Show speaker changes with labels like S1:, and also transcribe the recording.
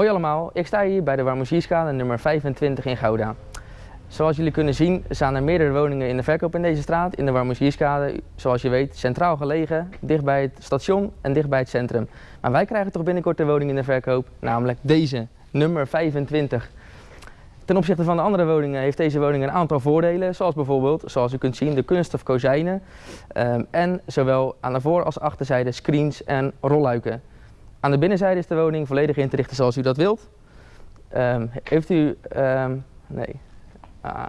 S1: Hoi allemaal, ik sta hier bij de Warmoesierskade nummer 25 in Gouda. Zoals jullie kunnen zien staan er meerdere woningen in de verkoop in deze straat, in de Warmoesierskade. Zoals je weet, centraal gelegen, dicht bij het station en dicht bij het centrum. Maar wij krijgen toch binnenkort de woning in de verkoop, namelijk deze, nummer 25. Ten opzichte van de andere woningen heeft deze woning een aantal voordelen, zoals bijvoorbeeld, zoals u kunt zien, de kunststof kozijnen ehm, en zowel aan de voor- als achterzijde screens en rolluiken. Aan de binnenzijde is de woning volledig in te richten zoals u dat wilt. Ehm, heeft u, ehm, nee, ah,